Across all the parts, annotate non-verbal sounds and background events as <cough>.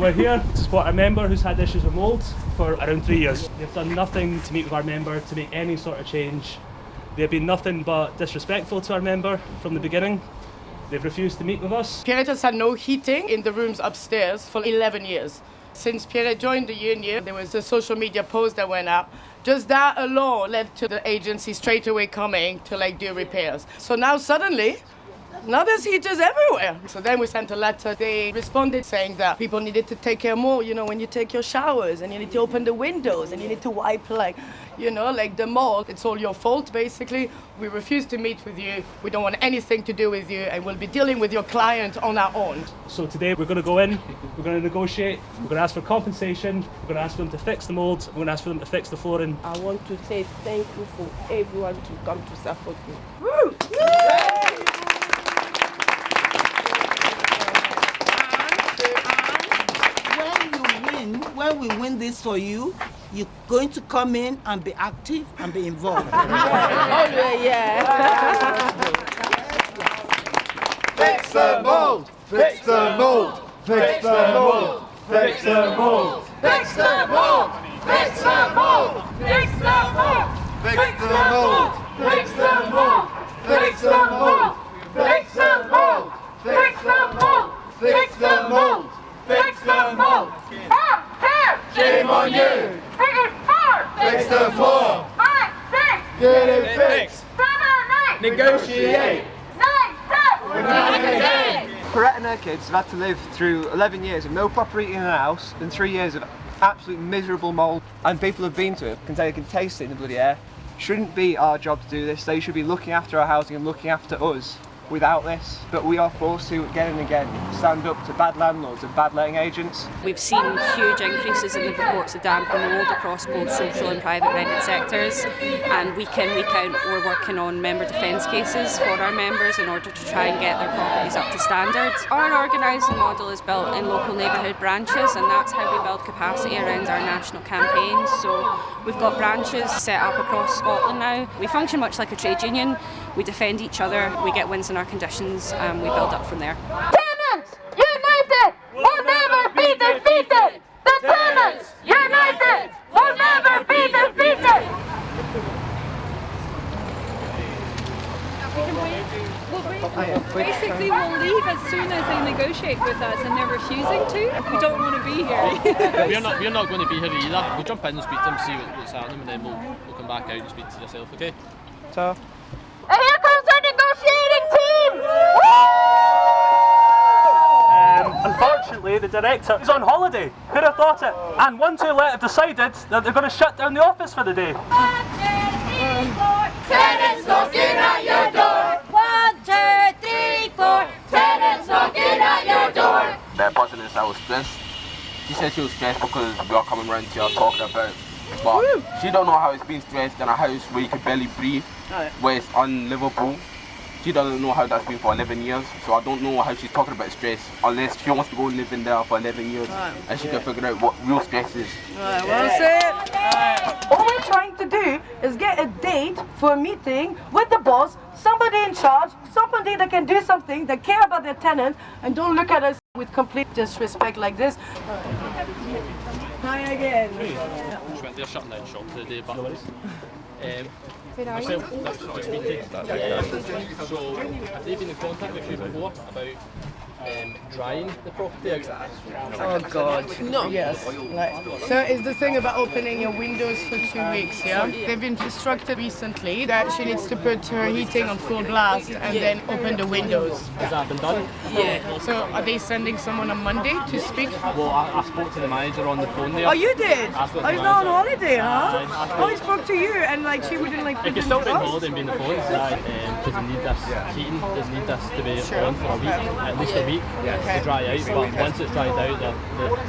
We're here to support a member who's had issues with mould for around three years. They've done nothing to meet with our member to make any sort of change. They've been nothing but disrespectful to our member from the beginning. They've refused to meet with us. Pierre has had no heating in the rooms upstairs for 11 years. Since Pierre joined the union, there was a social media post that went out. Just that alone led to the agency straight away coming to like do repairs. So now suddenly, now there's heaters everywhere. So then we sent a letter. They responded saying that people needed to take care more, you know, when you take your showers and you need to open the windows and you need to wipe like, you know, like the mold. It's all your fault basically. We refuse to meet with you. We don't want anything to do with you and we'll be dealing with your client on our own. So today we're going to go in, we're going to negotiate, we're going to ask for compensation, we're going to ask for them to fix the mould, we're going to ask for them to fix the flooring. I want to say thank you for everyone to come to support me. Woo! when you win, when we win this for you, you're going to come in and be active and be involved. Oh, yeah, yeah. Fix the mold! Fix the mold! Fix the mold! Fix the mold! Fix the mold! Fix the mold! Fix the mold! Fix the mold! Fix the mold! Fix the mold! Fix the mold! Fix the mold! Fix the mold! Fix the mold! Shame on you! Fix the floor! Get it fixed! Negotiate! And her kids have had to live through 11 years of no proper eating in the house and 3 years of absolute miserable mould and people have been to it can say they can taste it in the bloody air. Shouldn't be our job to do this, they should be looking after our housing and looking after us without this, but we are forced to again and again stand up to bad landlords and bad letting agents. We've seen huge increases in the reports of damp and mould across both social and private rented sectors and week in, week out we're working on member defence cases for our members in order to try and get their properties up to standard. Our organising model is built in local neighbourhood branches and that's how we build capacity around our national campaigns. So we've got branches set up across Scotland now. We function much like a trade union, we defend each other, we get wins in our conditions and we build up from there. Tenants united will never be defeated. The tenants united will never be defeated. Basically, we'll leave as soon as they negotiate with us, and they're refusing to. We don't want to be here. <laughs> we're not we're not going to be here either. We'll jump in and speak to them, see what's happening, and then we'll, we'll come back out and speak to yourself. Okay? So. Unfortunately, the director is on holiday. Who'd have thought it? And one too late have decided that they're going to shut down the office for the day. Tenants knocking at your door. One, two, three, four. Tenants knocking at your door. That person is I was stressed. She said she was stressed because we are coming around here talking about but she don't know how it's been stressed in a house where you can barely breathe, where it's unlivable. She doesn't know how that's been for 11 years, so I don't know how she's talking about stress unless she wants to go live in there for 11 years Right. and she can figure out what real stress is. Right, well said. All we're trying to do is get a date for a meeting with the boss, somebody in charge, somebody that can do something, that care about their tenant, and don't look at us with complete disrespect like this. Hi again. She went there shutting down shop today, but um, Where are you? myself, that's what I speak to. Um, so, have they been in contact with you before about um, drying the property out? Oh God. No. Yes. Like, so it's the thing about opening your windows for two weeks, yeah? They've been instructed recently that she needs to put her heating on full blast and then open the windows. Has that been done? Yeah. So are they sending someone on Monday to speak? Well, I, I spoke to the manager on the phone there. Oh, you did? I Oh, spoke he's to the not on holiday, huh? Aye, I spoke- Oh, he spoke to you and like she wouldn't like It put can still to be on and be in the phones, because they need this heating, they need this to be Sure. on for a week, at least a week, Okay. to dry out. But once it's dried out, they're,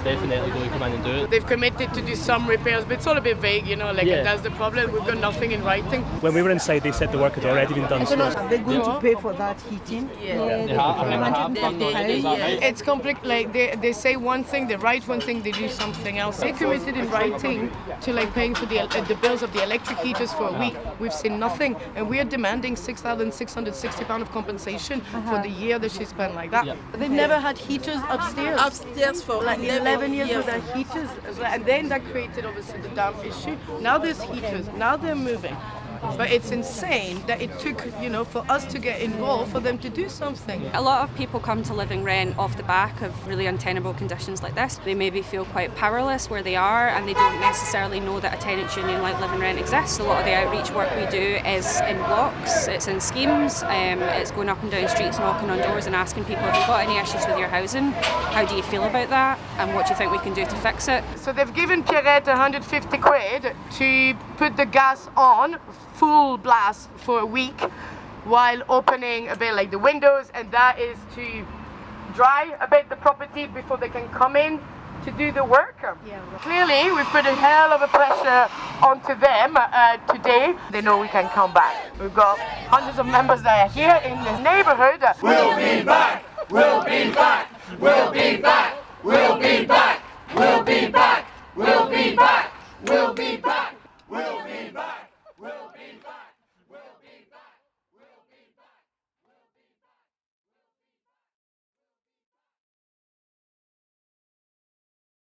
they're definitely going to come in and do it. They've committed to do some repairs, but it's all a bit vague, you know, like Yeah. that's the problem. We've got nothing in writing. When we were inside, they said the work had already been done. So Are they going to pay for that heating? They have, I think they have done already, is that right? It's complex. Like they, they say one thing, they write one thing, they do something else. They committed in writing to like paying for the uh, the bills of the electric heaters for a week. We've seen nothing, and we are demanding six thousand six hundred sixty pound of compensation for uh-huh. the year that she spent like that. They've never had heaters upstairs. Upstairs for like 11 11 years years. without heaters. And then that created obviously the damp issue. Now there's heaters. Now they're moving. But it's insane that it took, you know, for us to get involved for them to do something. A lot of people come to living rent off the back of really untenable conditions like this. They maybe feel quite powerless where they are and they don't necessarily know that a tenants union like living rent exists. A lot of the outreach work we do is in blocks, it's in schemes, um, it's going up and down streets, knocking on doors and asking people if you've got any issues with your housing, how do you feel about that and what do you think we can do to fix it? So they've given Pierrette 150 quid to put the gas on full blast for a week while opening a bit like the windows and that is to dry a bit the property before they can come in to do the work. Clearly we've put a hell of a pressure onto them uh, today. They know we can come back. We've got hundreds of members that are here in this neighborhood. We'll be back! We'll be back! We'll be back! We'll be back! We'll be back! We'll be back! We'll be back!